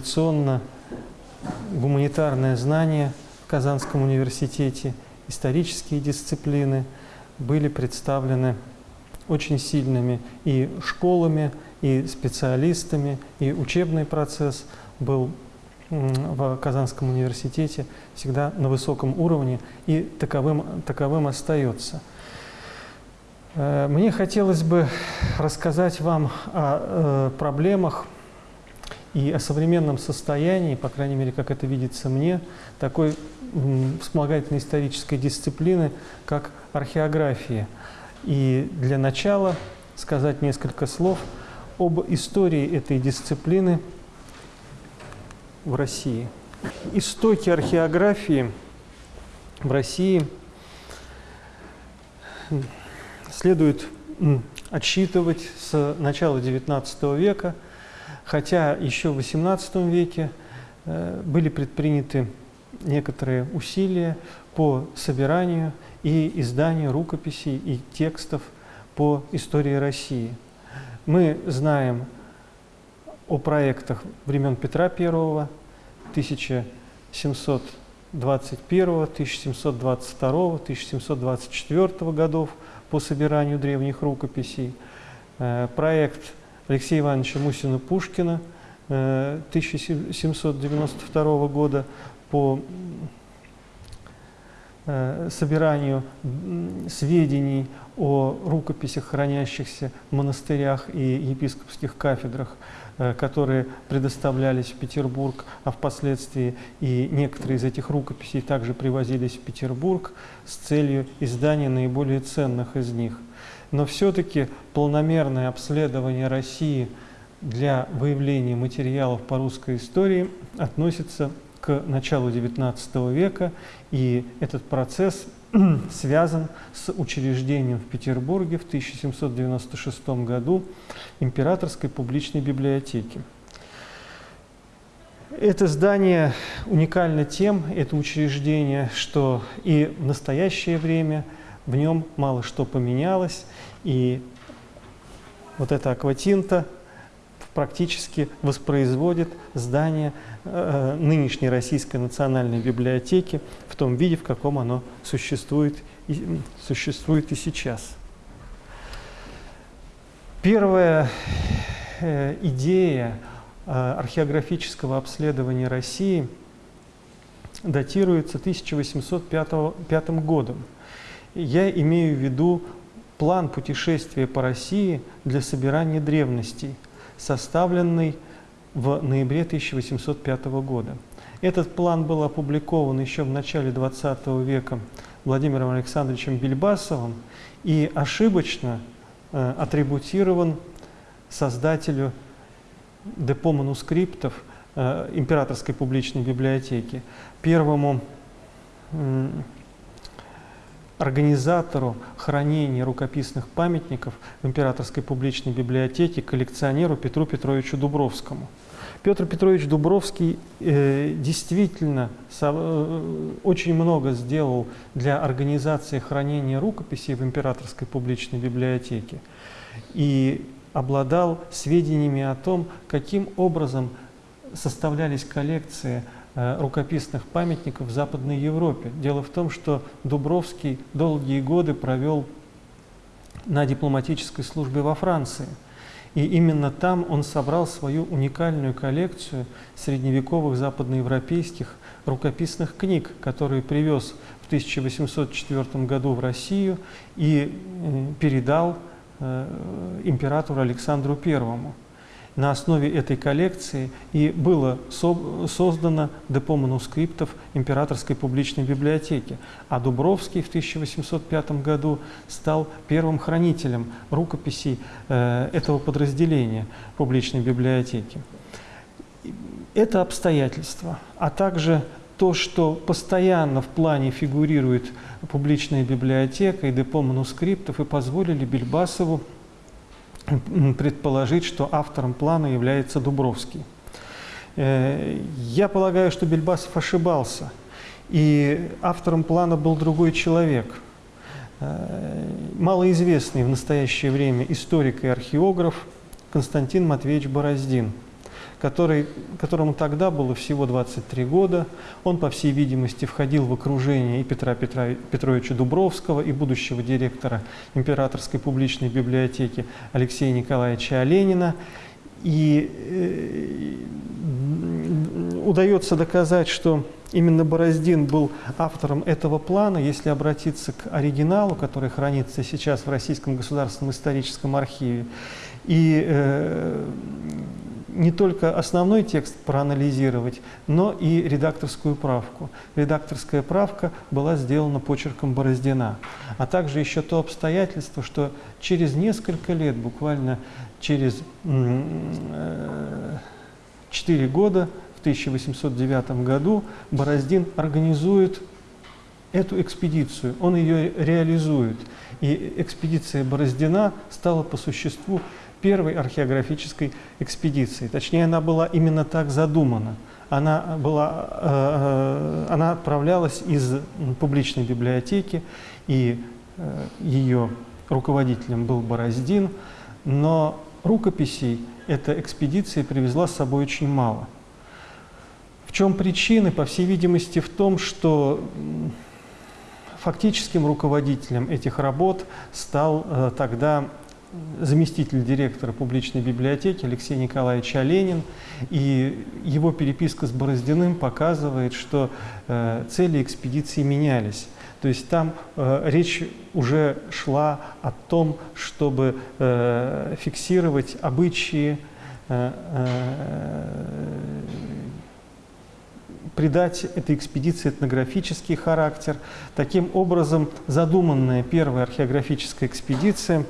традиционно гуманитарное знание в Казанском университете, исторические дисциплины были представлены очень сильными и школами, и специалистами, и учебный процесс был в Казанском университете всегда на высоком уровне и таковым, таковым остается. Э, мне хотелось бы рассказать вам о э, проблемах и о современном состоянии, по крайней мере, как это видится мне, такой вспомогательной исторической дисциплины, как археография. И для начала сказать несколько слов об истории этой дисциплины в России. Истоки археографии в России следует отсчитывать с начала XIX века, хотя еще в XVIII веке э, были предприняты некоторые усилия по собиранию и изданию рукописей и текстов по истории России. Мы знаем о проектах времен Петра I, 1721, 1722, 1724 годов по собиранию древних рукописей, э, проект Алексея Ивановича Мусина-Пушкина 1792 э, года по э, собиранию сведений о рукописях, хранящихся в монастырях и епископских кафедрах, э, которые предоставлялись в Петербург, а впоследствии и некоторые из этих рукописей также привозились в Петербург с целью издания наиболее ценных из них. Но все-таки полномерное обследование России для выявления материалов по русской истории относится к началу XIX века, и этот процесс связан с учреждением в Петербурге в 1796 году Императорской публичной библиотеки. Это здание уникально тем, это учреждение, что и в настоящее время в нем мало что поменялось, и вот эта акватинта практически воспроизводит здание э, нынешней Российской национальной библиотеки в том виде, в каком оно существует и, существует и сейчас. Первая э, идея э, археографического обследования России датируется 1805 годом. Я имею в виду план путешествия по России для собирания древностей – составленный в ноябре 1805 года. Этот план был опубликован еще в начале XX века Владимиром Александровичем Бельбасовым и ошибочно э, атрибутирован создателю депо манускриптов э, Императорской публичной библиотеки, первому организатору хранения рукописных памятников в Императорской публичной библиотеке, коллекционеру Петру Петровичу Дубровскому. Петр Петрович Дубровский э, действительно со, э, очень много сделал для организации хранения рукописей в Императорской публичной библиотеке и обладал сведениями о том, каким образом составлялись коллекции рукописных памятников в Западной Европе. Дело в том, что Дубровский долгие годы провел на дипломатической службе во Франции. И именно там он собрал свою уникальную коллекцию средневековых западноевропейских рукописных книг, которые привез в 1804 году в Россию и э, передал э, императору Александру Первому на основе этой коллекции и было со создано депо манускриптов Императорской публичной библиотеки. А Дубровский в 1805 году стал первым хранителем рукописей э, этого подразделения публичной библиотеки. Это обстоятельства, а также то, что постоянно в плане фигурирует публичная библиотека и депо манускриптов, и позволили Бельбасову предположить, что автором плана является Дубровский. Э, я полагаю, что Бельбасов ошибался, и автором плана был другой человек, э, малоизвестный в настоящее время историк и археограф Константин Матвеевич Бороздин, который, которому тогда было всего 23 года. Он, по всей видимости, входил в окружение и Петра Петра, Петровича Дубровского, и будущего директора Императорской публичной библиотеки Алексея Николаевича Оленина. И э, удается доказать, что именно Бороздин был автором этого плана, если обратиться к оригиналу, который хранится сейчас в Российском государственном историческом архиве. И э, не только основной текст проанализировать, но и редакторскую правку. Редакторская правка была сделана почерком Бороздина. А также еще то обстоятельство, что через несколько лет, буквально через 4 года, в 1809 году, Бороздин организует эту экспедицию, он ее реализует. И экспедиция Бороздина стала по существу первой археографической экспедицией. Точнее, она была именно так задумана. Она, была, э, э она отправлялась из публичной библиотеки, и э, ее руководителем был Бороздин, но рукописей эта экспедиция привезла с собой очень мало. В чем причины? По всей видимости, в том, что фактическим руководителем этих работ стал э, тогда заместитель директора публичной библиотеки Алексей Николаевич Оленин. И его переписка с Бороздиным показывает, что э, цели экспедиции менялись. То есть там э, речь уже шла о том, чтобы э, фиксировать обычаи, э, э, придать этой экспедиции этнографический характер. Таким образом, задуманная первая археографическая экспедиция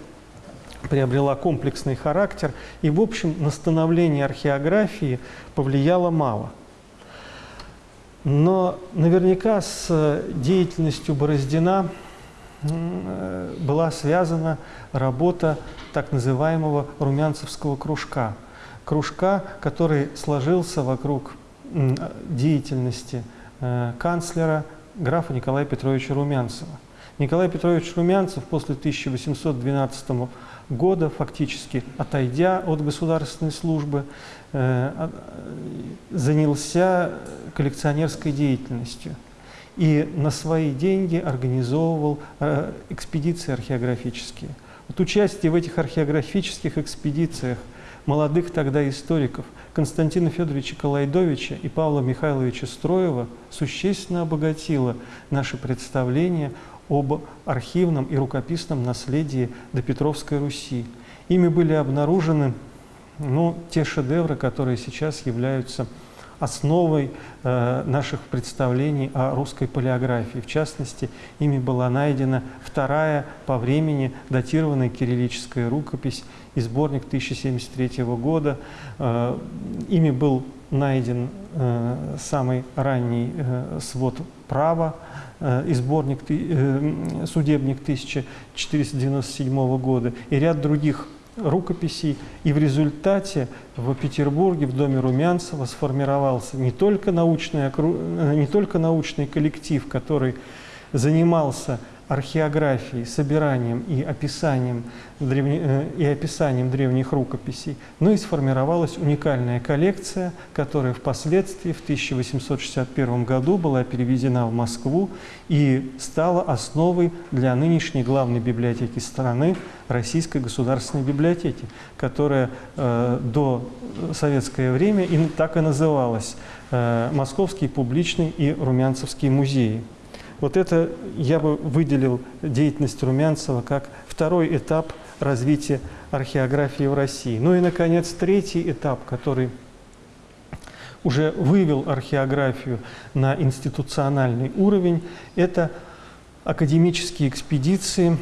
приобрела комплексный характер, и, в общем, на становление археографии повлияло мало – но наверняка с деятельностью Бороздина э, была связана работа так называемого румянцевского кружка. Кружка, который сложился вокруг деятельности э, канцлера графа Николая Петровича Румянцева. Николай Петрович Румянцев после 1812 года, фактически отойдя от государственной службы, Э, занялся коллекционерской деятельностью и на свои деньги организовывал э, экспедиции археографические. Вот участие в этих археографических экспедициях молодых тогда историков Константина Федоровича Калайдовича и Павла Михайловича Строева существенно обогатило наше представление об архивном и рукописном наследии до Петровской Руси. Ими были обнаружены ну, те шедевры, которые сейчас являются основой э, наших представлений о русской палеографии. В частности, ими была найдена вторая по времени датированная кириллическая рукопись и сборник 1073 года. Э, ими был найден э, самый ранний свод права и сборник судебник 1497 года и ряд других рукописей. И в результате в Петербурге, в доме Румянцева сформировался не только научный, не только научный коллектив, который занимался археографией, собиранием и описанием, древне, э, и описанием древних рукописей, но и сформировалась уникальная коллекция, которая впоследствии в 1861 году была перевезена в Москву и стала основой для нынешней главной библиотеки страны, Российской государственной библиотеки, которая э, до советское время и так и называлась э, Московский публичный и Румянцевский музеи. Вот это я бы выделил деятельность Румянцева как второй этап развития археографии в России. Ну и, наконец, третий этап, который уже вывел археографию на институциональный уровень, это академические экспедиции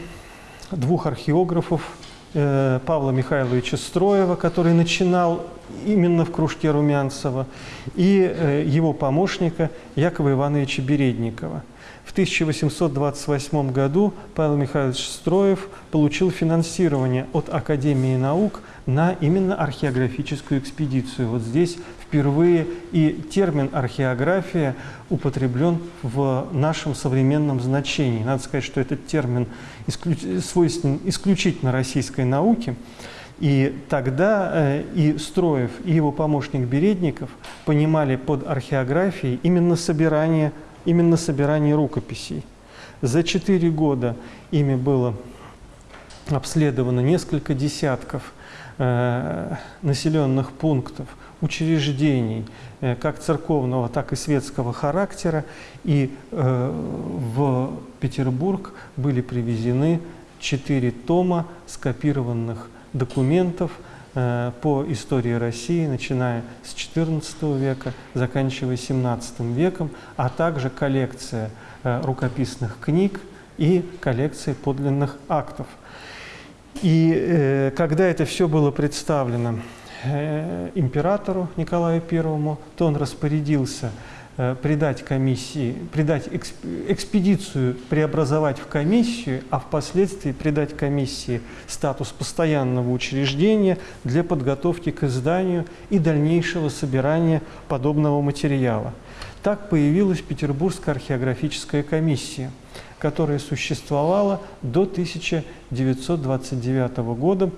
двух археографов, э, Павла Михайловича Строева, который начинал именно в кружке Румянцева, и э, его помощника Якова Ивановича Бередникова – в 1828 году Павел Михайлович Строев получил финансирование от Академии наук на именно археографическую экспедицию. Вот здесь впервые и термин археография употреблен в нашем современном значении. Надо сказать, что этот термин свойственен исключительно российской науке. И тогда э, и Строев, и его помощник Бередников понимали под археографией именно собирание, именно собирание рукописей. За четыре года ими было обследовано несколько десятков э, населенных пунктов, учреждений, э, как церковного, так и светского характера. И э, в Петербург были привезены четыре тома скопированных документов по истории России, начиная с XIV века, заканчивая XVII веком, а также коллекция э, рукописных книг и коллекция подлинных актов. И э, когда это все было представлено э, императору Николаю I, то он распорядился Э, придать комиссии, придать экспедицию преобразовать в комиссию, а впоследствии придать комиссии статус постоянного учреждения для подготовки к изданию и дальнейшего собирания подобного материала. Так появилась Петербургская археографическая комиссия, которая существовала до 1929 года,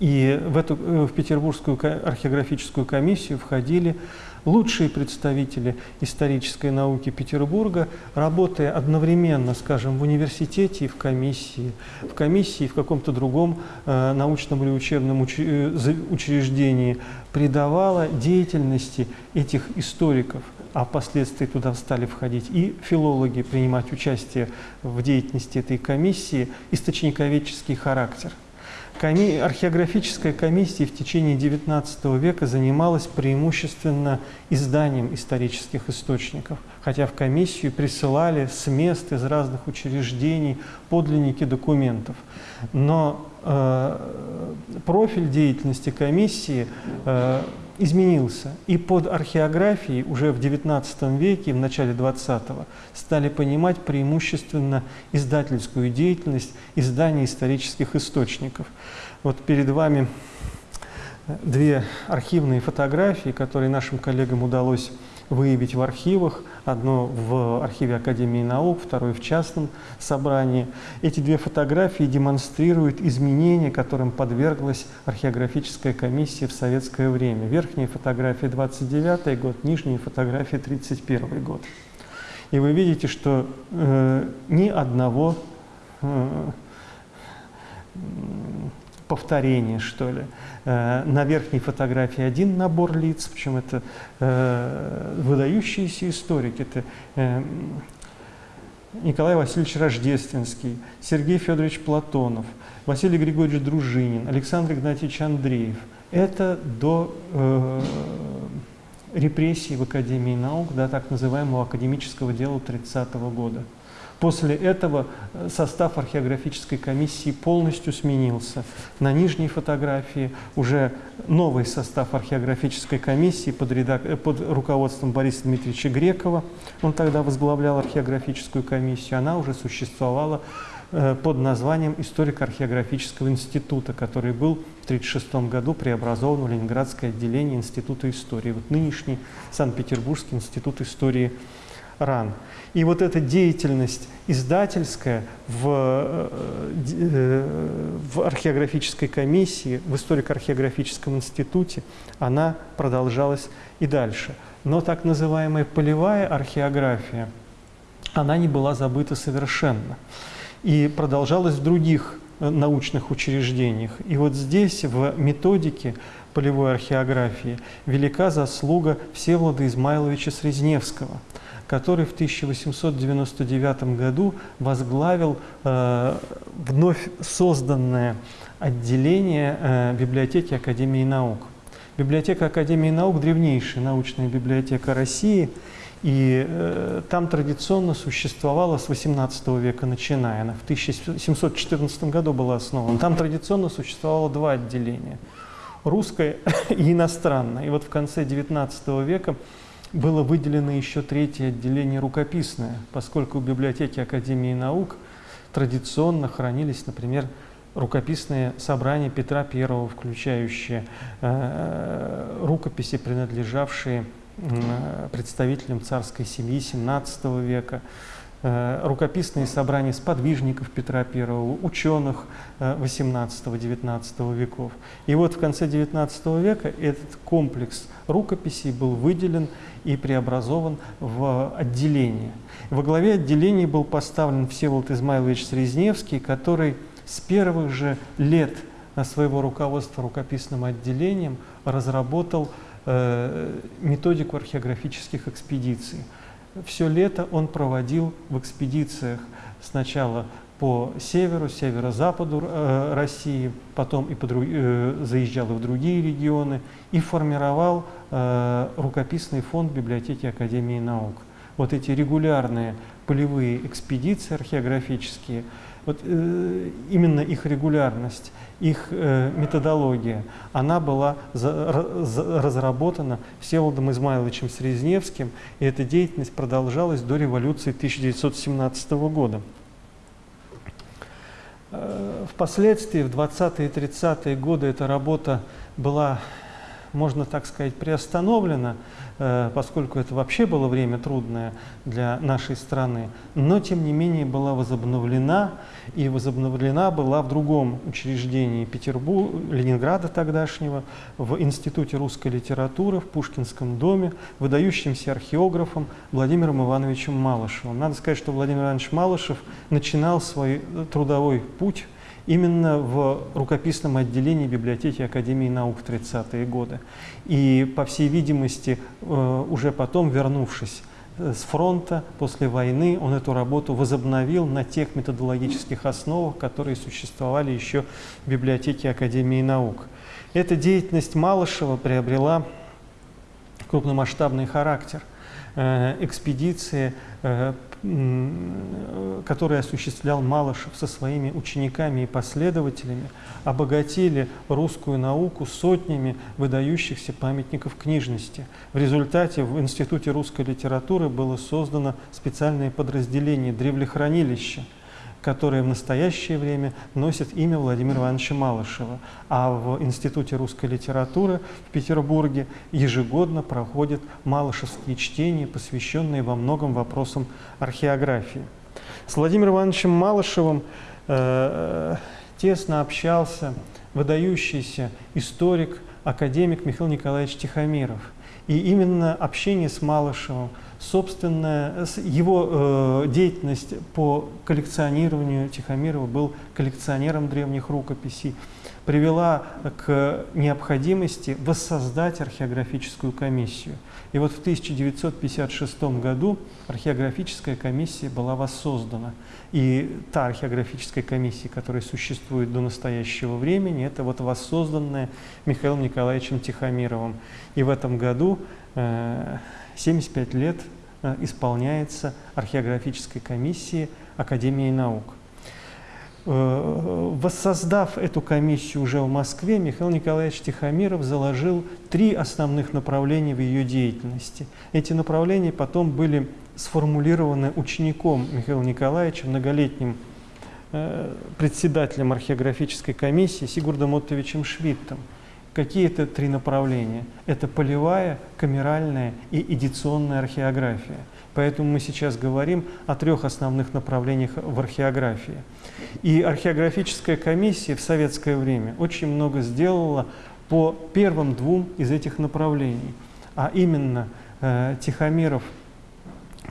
и в, эту, э, в Петербургскую археографическую комиссию входили лучшие представители исторической науки Петербурга, работая одновременно, скажем, в университете и в комиссии, в комиссии и в каком-то другом э, научном или учебном уч э, учреждении, придавала деятельности этих историков, а впоследствии туда стали входить и филологи, принимать участие в деятельности этой комиссии, источниковедческий характер – Коми... Археографическая комиссия в течение XIX века занималась преимущественно изданием исторических источников, хотя в комиссию присылали с мест из разных учреждений подлинники документов. Но профиль деятельности комиссии э, изменился. И под археографией уже в XIX веке, в начале XX, стали понимать преимущественно издательскую деятельность, издания исторических источников. Вот перед вами две архивные фотографии, которые нашим коллегам удалось выявить в архивах. Одно в архиве Академии наук, второе в частном собрании. Эти две фотографии демонстрируют изменения, которым подверглась археографическая комиссия в советское время. Верхняя фотография 29 год, нижняя фотография 31 год. И вы видите, что э, ни одного э, повторение, что ли. Э, на верхней фотографии один набор лиц, причем это э, выдающиеся историки. Это э, Николай Васильевич Рождественский, Сергей Федорович Платонов, Василий Григорьевич Дружинин, Александр Игнатьевич Андреев. Это до э, репрессий в Академии наук, да, так называемого академического дела 30 -го года. После этого э, состав археографической комиссии полностью сменился. На нижней фотографии уже новый состав археографической комиссии под, редак... Э, под руководством Бориса Дмитриевича Грекова. Он тогда возглавлял археографическую комиссию. Она уже существовала э, под названием Историко-археографического института, который был в 1936 году преобразован в Ленинградское отделение Института истории. Вот нынешний Санкт-Петербургский институт истории ран. И вот эта деятельность издательская в, э, в археографической комиссии, в историко-археографическом институте, она продолжалась и дальше. Но так называемая полевая археография, она не была забыта совершенно. И продолжалась в других э, научных учреждениях. И вот здесь, в методике полевой археографии, велика заслуга Всеволода Измайловича Срезневского – который в 1899 году возглавил э, вновь созданное отделение э, библиотеки Академии наук. Библиотека Академии наук – древнейшая научная библиотека России, и э, там традиционно существовала с XVIII века начиная. Она в 1714 году была основана. Там традиционно существовало два отделения – русское и иностранное. И вот в конце XIX века было выделено еще третье отделение рукописное, поскольку в библиотеке Академии наук традиционно хранились, например, рукописные собрания Петра I, включающие э, рукописи, принадлежавшие э, представителям царской семьи XVII века, рукописные собрания сподвижников Петра I, ученых э, 18-19 веков. И вот в конце XIX века этот комплекс рукописей был выделен и преобразован в отделение. Во главе отделения был поставлен Всеволод Измайлович Срезневский, который с первых же лет своего руководства рукописным отделением разработал э, методику археографических экспедиций. Все лето он проводил в экспедициях сначала по северу, северо-западу э, России, потом и по, э, заезжал и в другие регионы и формировал э, рукописный фонд библиотеки Академии наук. Вот эти регулярные полевые экспедиции археографические, вот э, именно их регулярность, их э, методология, она была за, за, разработана Всеволодом Измайловичем Срезневским, и эта деятельность продолжалась до революции 1917 года. Э, впоследствии, в 20-е и 30-е годы, эта работа была, можно так сказать, приостановлена, поскольку это вообще было время трудное для нашей страны, но тем не менее была возобновлена, и возобновлена была в другом учреждении Петербурга, Ленинграда тогдашнего, в Институте русской литературы, в Пушкинском доме, выдающимся археографом Владимиром Ивановичем Малышевым. Надо сказать, что Владимир Иванович Малышев начинал свой трудовой путь именно в рукописном отделении библиотеки Академии наук в 30-е годы. И, по всей видимости, э, уже потом, вернувшись э, с фронта после войны, он эту работу возобновил на тех методологических основах, которые существовали еще в библиотеке Академии наук. Эта деятельность Малышева приобрела крупномасштабный характер. Э, экспедиции который осуществлял Малышев со своими учениками и последователями, обогатили русскую науку сотнями выдающихся памятников книжности. В результате в Институте русской литературы было создано специальное подразделение «Древлехранилище», которое в настоящее время носит имя Владимира Ивановича Малышева. А в Институте русской литературы в Петербурге ежегодно проходят малышевские чтения, посвященные во многом вопросам археографии. С Владимиром Ивановичем Малышевым э, тесно общался выдающийся историк, академик Михаил Николаевич Тихомиров. И именно общение с Малышевым – собственная, его э, деятельность по коллекционированию Тихомирова был коллекционером древних рукописей, привела к необходимости воссоздать археографическую комиссию. И вот в 1956 году археографическая комиссия была воссоздана. И та археографическая комиссия, которая существует до настоящего времени, это вот воссозданная Михаилом Николаевичем Тихомировым. И в этом году э, 75 лет э, исполняется археографической комиссии Академии наук. Э, воссоздав эту комиссию уже в Москве, Михаил Николаевич Тихомиров заложил три основных направления в ее деятельности. Эти направления потом были сформулированы учеником Михаила Николаевича, многолетним э, председателем археографической комиссии Сигурдом Оттовичем Швиттом. Какие это три направления? Это полевая, камеральная и эдиционная археография. Поэтому мы сейчас говорим о трех основных направлениях в археографии. И археографическая комиссия в советское время очень много сделала по первым двум из этих направлений. А именно э, Тихомиров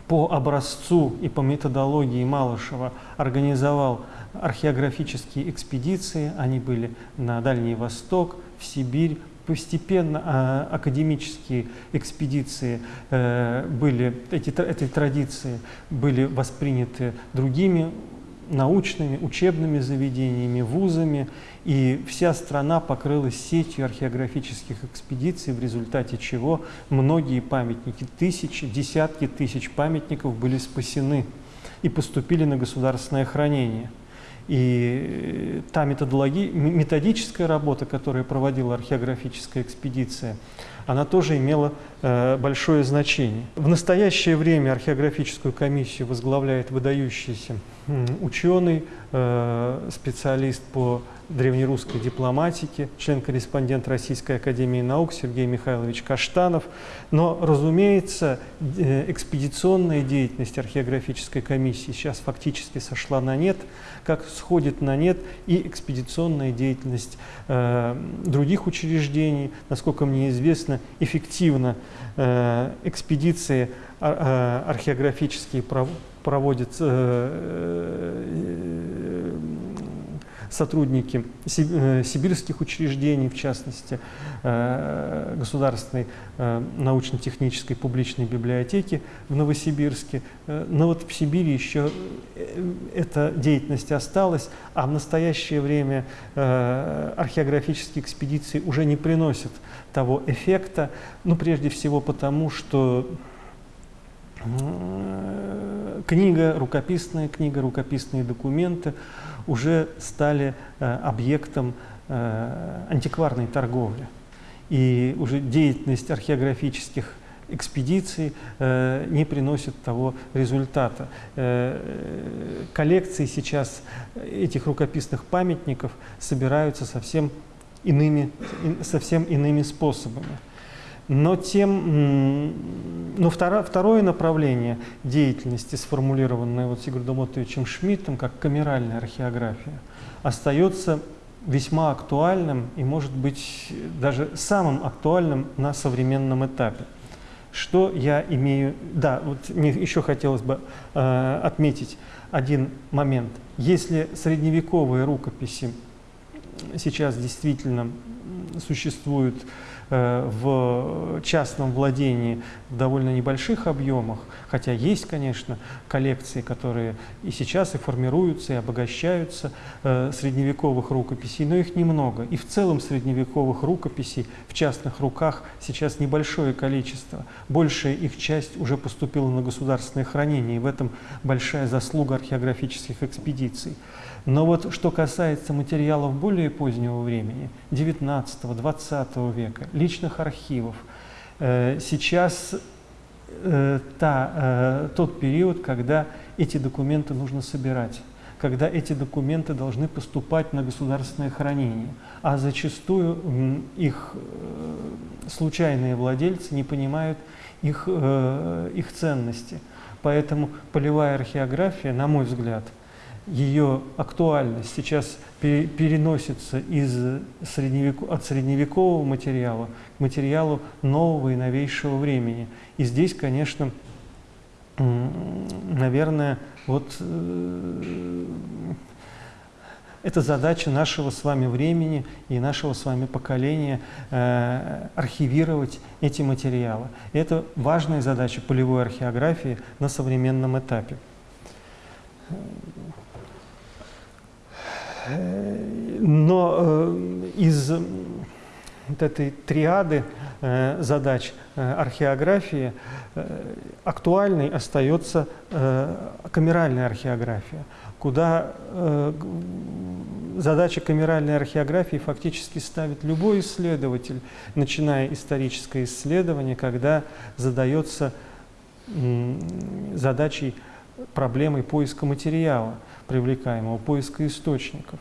по образцу и по методологии Малышева организовал археографические экспедиции. Они были на Дальний Восток, в Сибирь. Постепенно а, академические экспедиции э, были, эти, эти традиции были восприняты другими научными, учебными заведениями, вузами, и вся страна покрылась сетью археографических экспедиций, в результате чего многие памятники, тысячи, десятки тысяч памятников были спасены и поступили на государственное хранение. И та методология, методическая работа, которую проводила археографическая экспедиция, она тоже имела э, большое значение. В настоящее время археографическую комиссию возглавляет выдающийся ученый, э, специалист по древнерусской дипломатике, член-корреспондент Российской Академии Наук Сергей Михайлович Каштанов. Но, разумеется, э, экспедиционная деятельность археографической комиссии сейчас фактически сошла на нет, как сходит на нет и экспедиционная деятельность э, других учреждений. Насколько мне известно, эффективно э, экспедиции а, э, археографические проводят э, сотрудники э, сибирских учреждений, в частности, э, Государственной э, научно-технической публичной библиотеки в Новосибирске. Но вот в Сибири еще эта деятельность осталась, а в настоящее время археографические экспедиции уже не приносят того эффекта, ну, прежде всего потому, что книга, рукописная книга, рукописные документы уже стали э, объектом э, антикварной торговли. И уже деятельность археографических экспедиций э, не приносит того результата. Коллекции сейчас этих рукописных памятников собираются совсем иными, совсем иными способами. Но, тем, но второ, второе направление деятельности, сформулированное вот Сигурдом Оттовичем Шмидтом, как камеральная археография, остается весьма актуальным и, может быть, даже самым актуальным на современном этапе. Что я имею... Да, вот мне еще хотелось бы э, отметить один момент. Если средневековые рукописи сейчас действительно существуют Э, в частном владении в довольно небольших объемах, хотя есть, конечно, коллекции, которые и сейчас и формируются, и обогащаются э, средневековых рукописей, но их немного. И в целом средневековых рукописей в частных руках сейчас небольшое количество. Большая их часть уже поступила на государственное хранение, и в этом большая заслуга археографических экспедиций. Но вот что касается материалов более позднего времени, 19-20 века, личных архивов, э, сейчас э, та, э, тот период, когда эти документы нужно собирать когда эти документы должны поступать на государственное хранение, а зачастую их случайные владельцы не понимают их, их ценности. Поэтому полевая археография, на мой взгляд, ее актуальность сейчас переносится из средневек... от средневекового материала к материалу нового и новейшего времени. И здесь, конечно, наверное, вот э, это задача нашего с вами времени и нашего с вами поколения э, архивировать эти материалы. Это важная задача полевой археографии на современном этапе. Но э, из вот этой триады э, задач э, археографии актуальной остается камеральная археография, куда задача камеральной археографии фактически ставит любой исследователь, начиная историческое исследование, когда задается задачей проблемой поиска материала привлекаемого, поиска источников.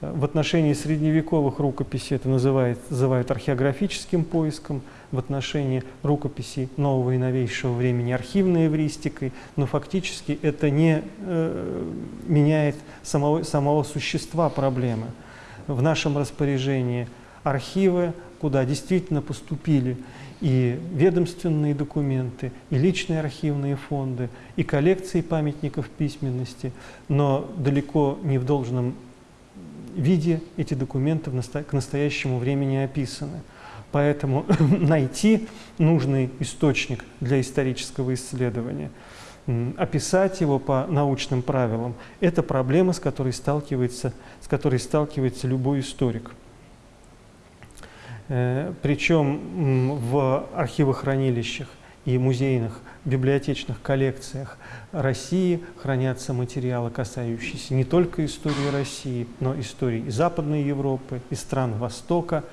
В отношении средневековых рукописей это называют, называют археографическим поиском, в отношении рукописей нового и новейшего времени архивной эвристикой, но фактически это не э, меняет самого, самого существа проблемы. В нашем распоряжении архивы, куда действительно поступили и ведомственные документы, и личные архивные фонды, и коллекции памятников письменности, но далеко не в должном виде эти документы к настоящему времени описаны. Поэтому найти нужный источник для исторического исследования, описать его по научным правилам – это проблема, с которой сталкивается, с которой сталкивается любой историк. Э, Причем в архивохранилищах и музейных библиотечных коллекциях России хранятся материалы, касающиеся не только истории России, но и истории и Западной Европы, и стран Востока.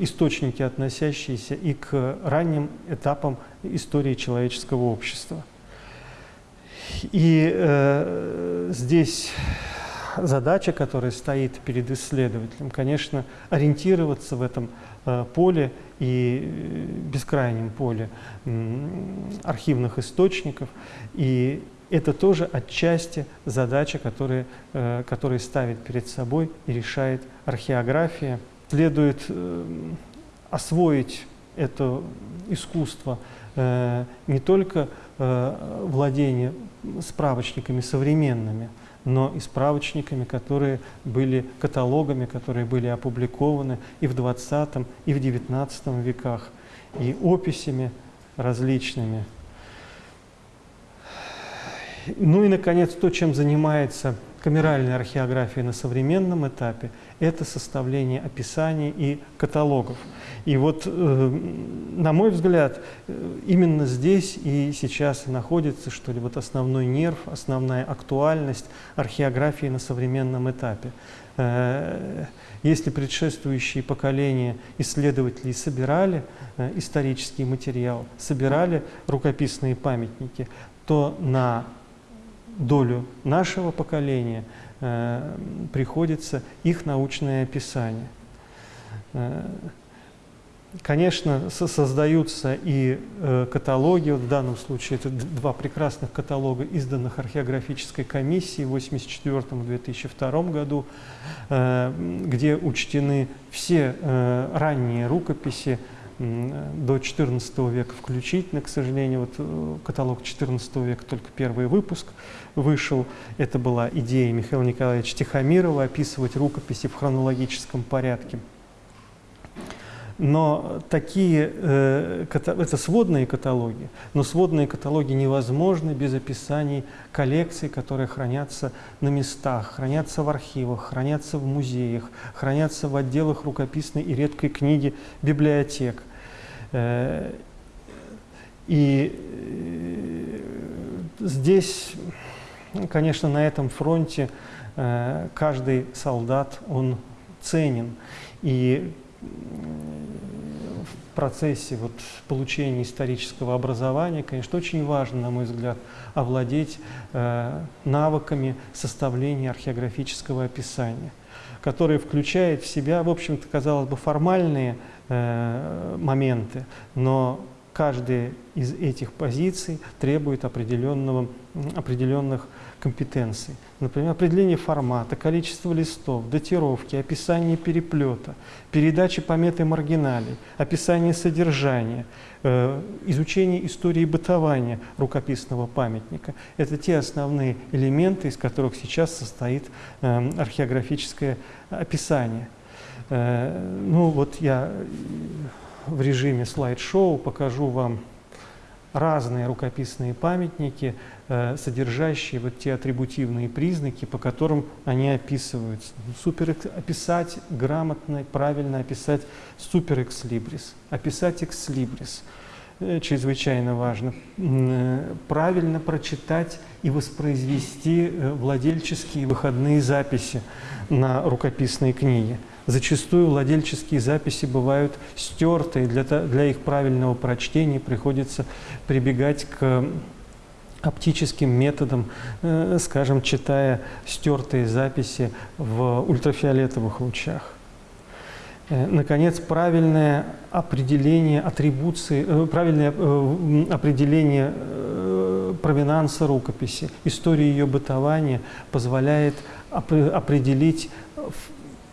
источники, относящиеся и к ранним этапам истории человеческого общества. И э, здесь задача, которая стоит перед исследователем, конечно, ориентироваться в этом э, поле и э, бескрайнем поле архивных источников. И это тоже отчасти задача, которая, э, которая ставит перед собой и решает археография. Следует освоить это искусство не только владение справочниками современными, но и справочниками, которые были каталогами, которые были опубликованы и в 20 и в 19 веках, и описями различными. Ну и, наконец, то, чем занимается камеральная археография на современном этапе – это составление описаний и каталогов. И вот, э, на мой взгляд, э, именно здесь и сейчас находится, что ли, вот основной нерв, основная актуальность археографии на современном этапе. Э, если предшествующие поколения исследователей собирали исторический материал, собирали рукописные памятники, то на долю нашего поколения э, приходится их научное описание. Э, конечно, создаются и э, каталоги, вот в данном случае это два прекрасных каталога, изданных археографической комиссией в 1984-2002 году, э, где учтены все э, ранние рукописи до XIV века включительно, к сожалению, вот э, каталог XIV века, только первый выпуск вышел. Это была идея Михаила Николаевича Тихомирова описывать рукописи в хронологическом порядке. Но такие, э, это сводные каталоги, но сводные каталоги невозможны без описаний коллекций, которые хранятся на местах, хранятся в архивах, хранятся в музеях, хранятся в отделах рукописной и редкой книги библиотек. Э, и э, здесь, конечно, на этом фронте э, каждый солдат, он ценен. И в процессе вот получения исторического образования, конечно, очень важно, на мой взгляд, овладеть навыками составления археографического описания, которое включает в себя, в общем-то, казалось бы, формальные Э, моменты, но каждая из этих позиций требует определенного, определенных компетенций. Например, определение формата, количество листов, датировки, описание переплета, передача пометы маргиналей, описание содержания, э, изучение истории бытования рукописного памятника. Это те основные элементы, из которых сейчас состоит э, археографическое описание. Э, ну вот я в режиме слайд-шоу покажу вам разные рукописные памятники, содержащие вот те атрибутивные признаки, по которым они описываются. Супер описать грамотно, правильно описать супер экслибрис, описать экслибрис э, чрезвычайно важно. Правильно прочитать и воспроизвести владельческие выходные записи на рукописной книге. Зачастую владельческие записи бывают стертые, для, для их правильного прочтения приходится прибегать к оптическим методам, э, скажем, читая стертые записи в ультрафиолетовых лучах. Э, наконец, правильное определение атрибуции, э, правильное определение провинанса рукописи, истории ее бытования позволяет определить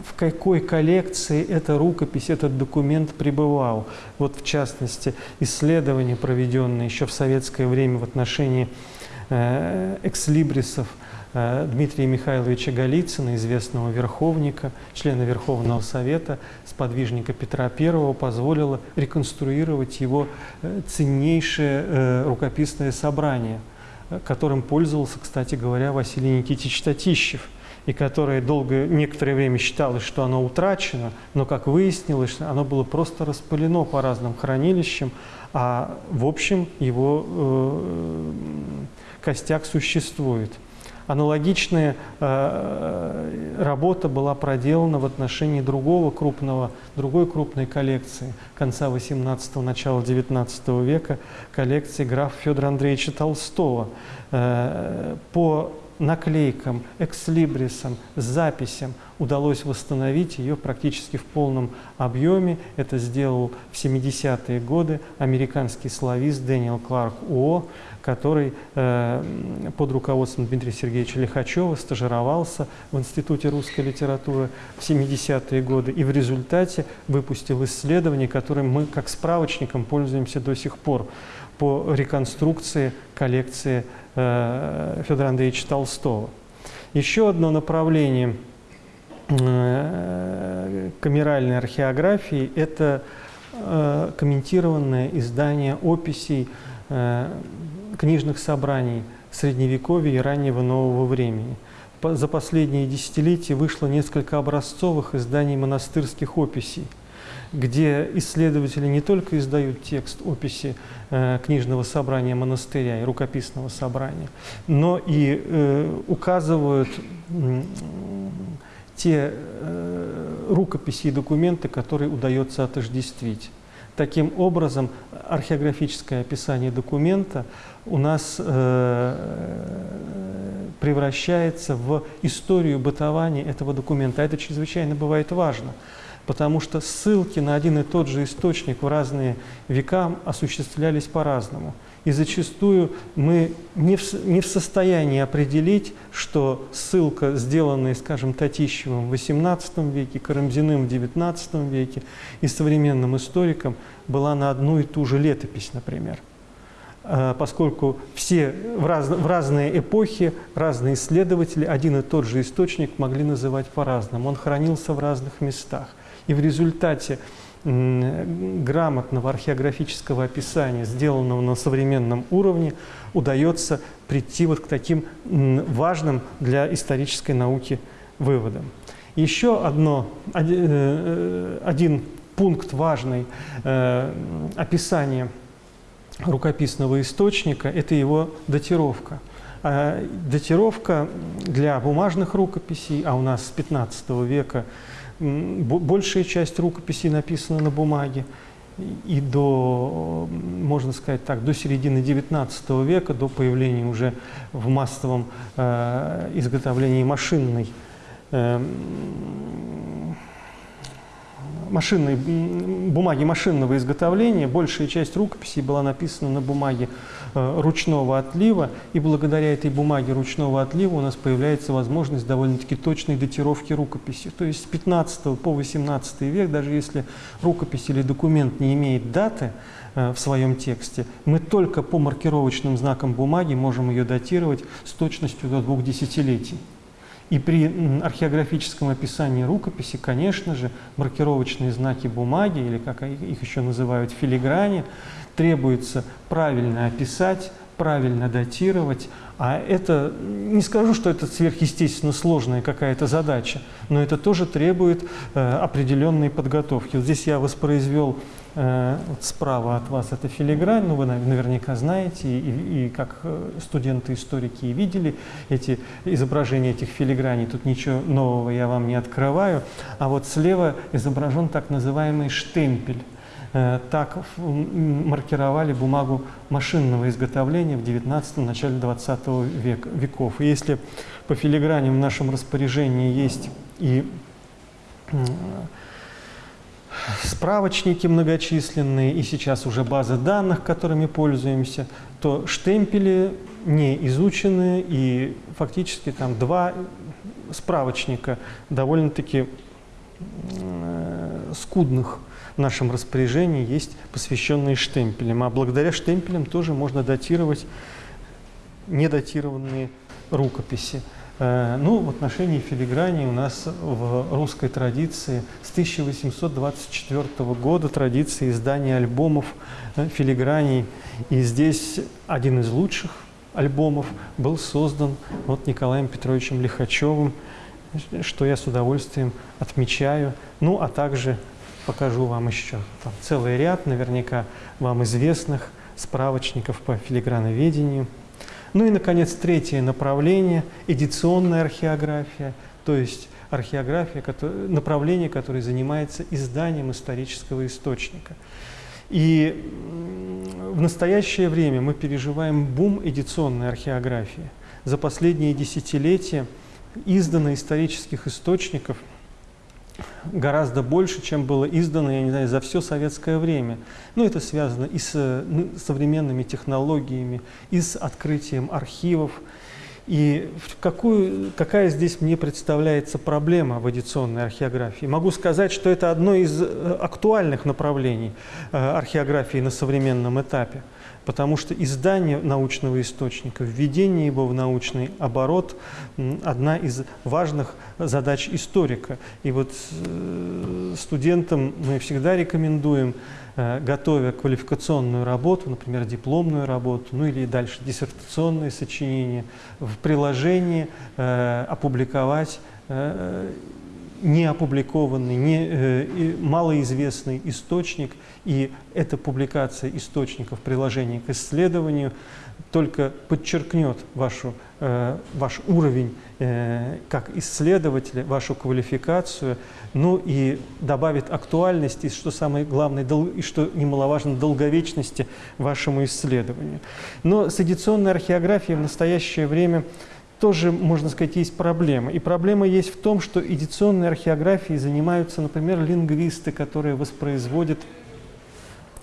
в какой коллекции эта рукопись, этот документ пребывал. Вот в частности, исследования, проведенные еще в советское время в отношении э, экслибрисов э, Дмитрия Михайловича Голицына, известного верховника, члена Верховного Совета, сподвижника Петра I, позволило реконструировать его э, ценнейшее рукописное собрание, которым пользовался, кстати говоря, Василий Никитич Татищев – и которое долго, некоторое время считалось, что оно утрачено, но, как выяснилось, оно было просто распылено по разным хранилищам, а в общем его э, костяк существует. Аналогичная э, работа была проделана в отношении другого крупного, другой крупной коллекции конца XVIII – начала XIX века, коллекции графа Федора Андреевича Толстого. Э, по наклейкам, экслибрисам, записям удалось восстановить ее практически в полном объеме. Это сделал в 70-е годы американский славист Дэниел Кларк Уо, который э, под руководством Дмитрия Сергеевича Лихачева стажировался в Институте русской литературы в 70-е годы и в результате выпустил исследование, которым мы как справочником пользуемся до сих пор по реконструкции коллекции э, Федора Андреевича Толстого. Еще одно направление э, камеральной археографии – это э, комментированное издание описей книжных собраний Средневековья и раннего нового времени. За последние десятилетия вышло несколько образцовых изданий монастырских описей – где исследователи не только издают текст описи э, книжного собрания монастыря и рукописного собрания, но и э, указывают э, те э, рукописи и документы, которые удается отождествить. Таким образом, археографическое описание документа у нас э, превращается в историю бытования этого документа. Это чрезвычайно бывает важно потому что ссылки на один и тот же источник в разные века осуществлялись по-разному. И зачастую мы не в, не в состоянии определить, что ссылка, сделанная, скажем, Татищевым в XVIII веке, Карамзиным в XIX веке и современным историком, была на одну и ту же летопись, например а, поскольку все в, раз, в разные эпохи разные исследователи один и тот же источник могли называть по-разному. Он хранился в разных местах. И в результате грамотного археографического описания, сделанного на современном уровне, удается прийти вот к таким важным для исторической науки выводам. Еще одно, один, э, один пункт важный э, описания рукописного источника – это его датировка. А датировка для бумажных рукописей, а у нас с 15 века большая часть рукописей написана на бумаге. И до, можно сказать так, до середины XIX века, до появления уже в массовом э, изготовлении машинной э, машинной, бумаги машинного изготовления, большая часть рукописей была написана на бумаге э, ручного отлива, и благодаря этой бумаге ручного отлива у нас появляется возможность довольно-таки точной датировки рукописи. То есть с 15 по 18 век, даже если рукопись или документ не имеет даты э, в своем тексте, мы только по маркировочным знакам бумаги можем ее датировать с точностью до двух десятилетий. И при археографическом описании рукописи, конечно же, маркировочные знаки бумаги, или как их еще называют, филиграни, требуется правильно описать, правильно датировать, а это, не скажу, что это сверхъестественно сложная какая-то задача, но это тоже требует э, определенной подготовки. Вот здесь я воспроизвел вот справа от вас это филигрань, ну вы наверняка знаете, и, и как э, студенты-историки видели эти изображения этих филиграней, тут ничего нового я вам не открываю, а вот слева изображен так называемый штемпель. Э, так маркировали бумагу машинного изготовления в 19 начале 20 век, веков. И если по филигране в нашем распоряжении есть и справочники многочисленные, и сейчас уже базы данных, которыми пользуемся, то штемпели не изучены, и фактически там два справочника довольно-таки скудных в нашем распоряжении есть посвященные штемпелям. А благодаря штемпелям тоже можно датировать недатированные рукописи. Э, ну, в отношении филиграни у нас в русской традиции с 1824 года традиции издания альбомов э, филиграней. И здесь один из лучших альбомов был создан вот Николаем Петровичем Лихачевым, что я с удовольствием отмечаю. Ну, а также покажу вам еще там целый ряд, наверняка вам известных справочников по филиграноведению. Ну и, наконец, третье направление – эдиционная археография, то есть археография, направление, которое занимается изданием исторического источника. И в настоящее время мы переживаем бум эдиционной археографии. За последние десятилетия издано исторических источников гораздо больше, чем было издано, я не знаю, за все советское время. Ну, это связано и с ну, современными технологиями, и с открытием архивов, и какую, какая здесь мне представляется проблема в эдиционной археографии? Могу сказать, что это одно из э, актуальных направлений э, археографии на современном этапе, потому что издание научного источника, введение его в научный оборот – одна из важных задач историка. И вот э, студентам мы всегда рекомендуем готовя квалификационную работу, например, дипломную работу, ну или дальше диссертационные сочинения, в приложении э, опубликовать э, не опубликованный, не, э, малоизвестный источник, и эта публикация источников приложения к исследованию только подчеркнет вашу, э, ваш уровень э, как исследователя, вашу квалификацию, ну и добавит актуальности, что самое главное, дол, и что немаловажно, долговечности вашему исследованию. Но с эдиционной археографией в настоящее время тоже, можно сказать, есть проблема. И проблема есть в том, что эдиционной археографией занимаются, например, лингвисты, которые воспроизводят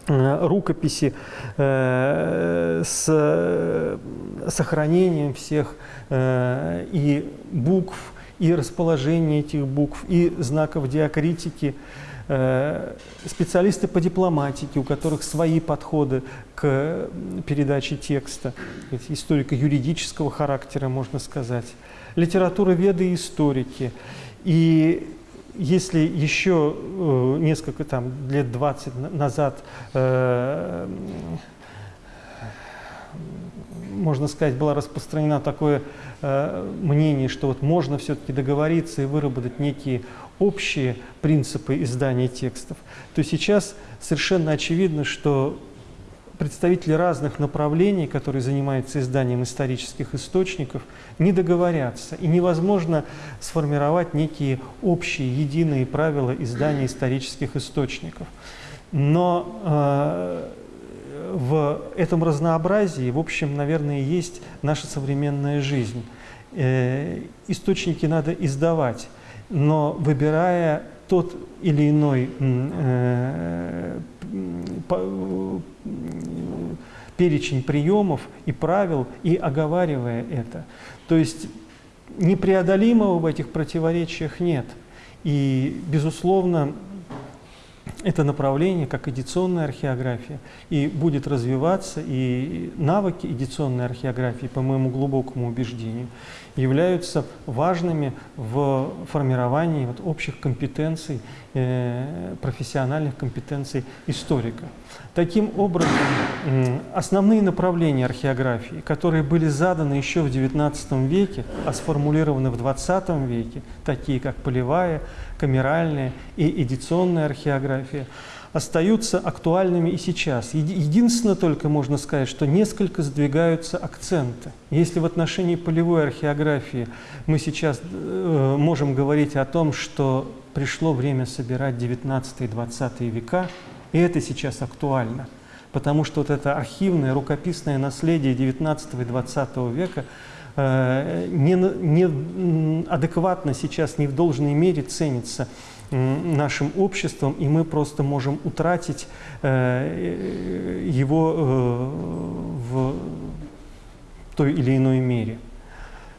рукописи э, с сохранением всех э, и букв, и расположения этих букв, и знаков диакритики, э, специалисты по дипломатике, у которых свои подходы к передаче текста, историко-юридического характера, можно сказать, литература веды и историки. И если еще э, несколько там, лет 20 назад, э, можно сказать, было распространено такое э, мнение, что вот можно все-таки договориться и выработать некие общие принципы издания текстов, то сейчас совершенно очевидно, что представители разных направлений, которые занимаются изданием исторических источников, не договорятся. И невозможно сформировать некие общие, единые правила издания исторических источников. Но э, в этом разнообразии, в общем, наверное, есть наша современная жизнь. Э, источники надо издавать, но выбирая тот или иной э, перечень приемов и правил и оговаривая это. То есть непреодолимого в этих противоречиях нет. И, безусловно, это направление, как эдиционная археография, и будет развиваться, и навыки эдиционной археографии, по моему глубокому убеждению, являются важными в формировании вот общих компетенций, э, профессиональных компетенций историка. Таким образом, основные направления археографии, которые были заданы еще в XIX веке, а сформулированы в XX веке, такие как полевая, камеральная и эдиционная археография, остаются актуальными и сейчас. Единственное только можно сказать, что несколько сдвигаются акценты. Если в отношении полевой археографии мы сейчас э, можем говорить о том, что пришло время собирать 19 и 20 века, и это сейчас актуально, потому что вот это архивное рукописное наследие 19 и 20 века э, не, не адекватно сейчас, не в должной мере ценится нашим обществом, и мы просто можем утратить э, его э, в той или иной мере.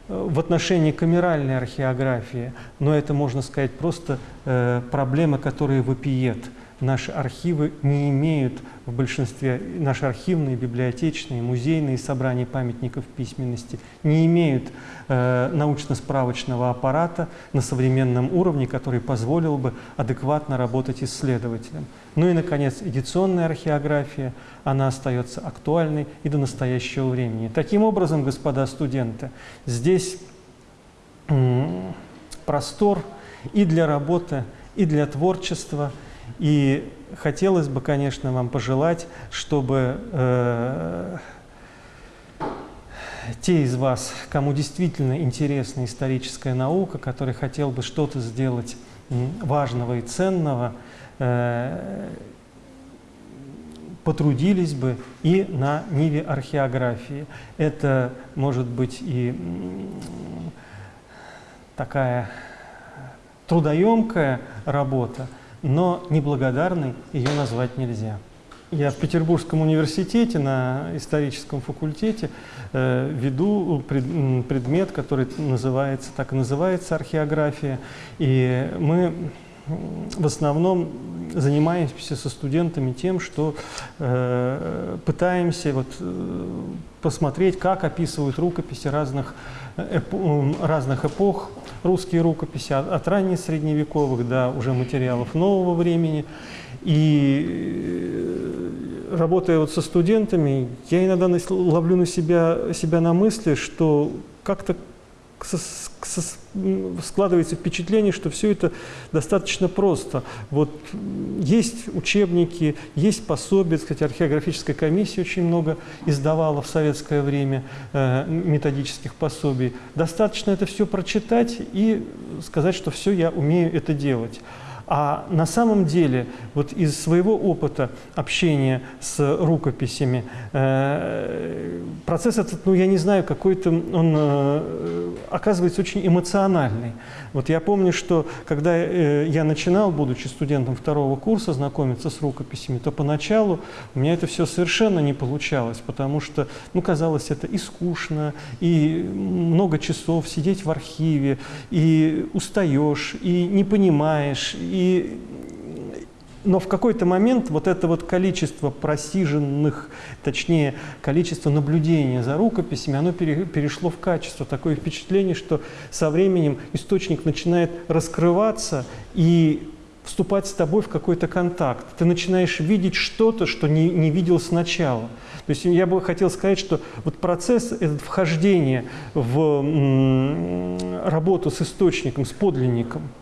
В отношении камеральной археографии, но это, можно сказать, просто э, проблема, которая вопиет – наши архивы не имеют в большинстве, наши архивные, библиотечные, музейные собрания памятников письменности не имеют э, научно-справочного аппарата на современном уровне, который позволил бы адекватно работать исследователям. Ну и, наконец, эдиционная археография, она остается актуальной и до настоящего времени. Таким образом, господа студенты, здесь простор и для работы, и для творчества – и хотелось бы, конечно, вам пожелать, чтобы э, те из вас, кому действительно интересна историческая наука, который хотел бы что-то сделать важного и ценного, э, потрудились бы и на ниве археографии. Это может быть и такая трудоемкая работа, но неблагодарной ее назвать нельзя. Я в Петербургском университете на историческом факультете э, веду пред, предмет, который называется, так и называется археография. И мы в основном занимаемся со студентами тем, что э, пытаемся вот, э, посмотреть, как описывают рукописи разных, разных эпох, русские рукописи, от, ранних средневековых до уже материалов нового времени. И э, работая вот со студентами, я иногда ловлю на себя, себя на мысли, что как-то складывается впечатление, что все это достаточно просто. Вот есть учебники, есть пособия, кстати, археографическая комиссия очень много издавала в советское время э, методических пособий. Достаточно это все прочитать и сказать, что все, я умею это делать. А на самом деле, вот из своего опыта общения с рукописями, э, процесс этот, ну, я не знаю, какой-то, он э, оказывается очень эмоциональный. Вот я помню, что когда э, я начинал, будучи студентом второго курса, знакомиться с рукописями, то поначалу у меня это все совершенно не получалось, потому что, ну, казалось, это и скучно, и много часов сидеть в архиве, и устаешь, и не понимаешь, и, но в какой-то момент вот это вот количество просиженных, точнее, количество наблюдения за рукописями, оно перешло в качество. Такое впечатление, что со временем источник начинает раскрываться и вступать с тобой в какой-то контакт. Ты начинаешь видеть что-то, что не, не видел сначала. То есть я бы хотел сказать, что вот процесс этот вхождения в работу с источником, с подлинником –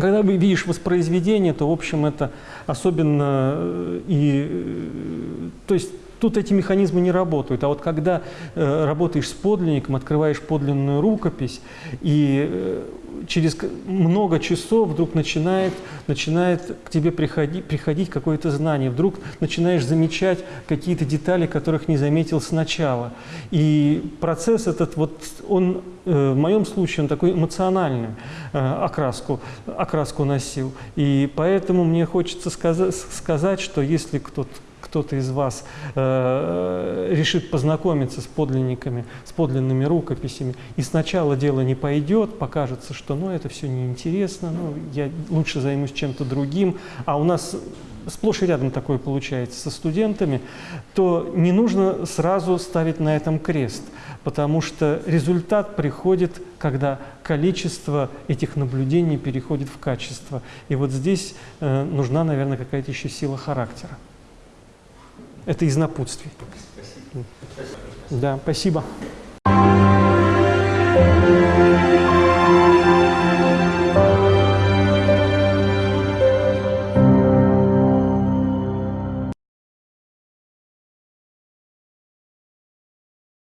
когда видишь воспроизведение, то, в общем, это особенно э, и... Э, то есть тут эти механизмы не работают. А вот когда э, работаешь с подлинником, открываешь подлинную рукопись, и э, через много часов вдруг начинает, начинает к тебе приходить, приходить какое-то знание, вдруг начинаешь замечать какие-то детали, которых не заметил сначала. И процесс этот, вот он э, в моем случае, он такой эмоциональный э, окраску, окраску носил. И поэтому мне хочется сказать, сказать что если кто-то кто-то из вас э, решит познакомиться с подлинниками, с подлинными рукописями, и сначала дело не пойдет, покажется, что ну, это все неинтересно, ну, я лучше займусь чем-то другим, а у нас сплошь и рядом такое получается со студентами, то не нужно сразу ставить на этом крест, потому что результат приходит, когда количество этих наблюдений переходит в качество. И вот здесь э, нужна, наверное, какая-то еще сила характера. Это из напутствий. Спасибо. Да, спасибо.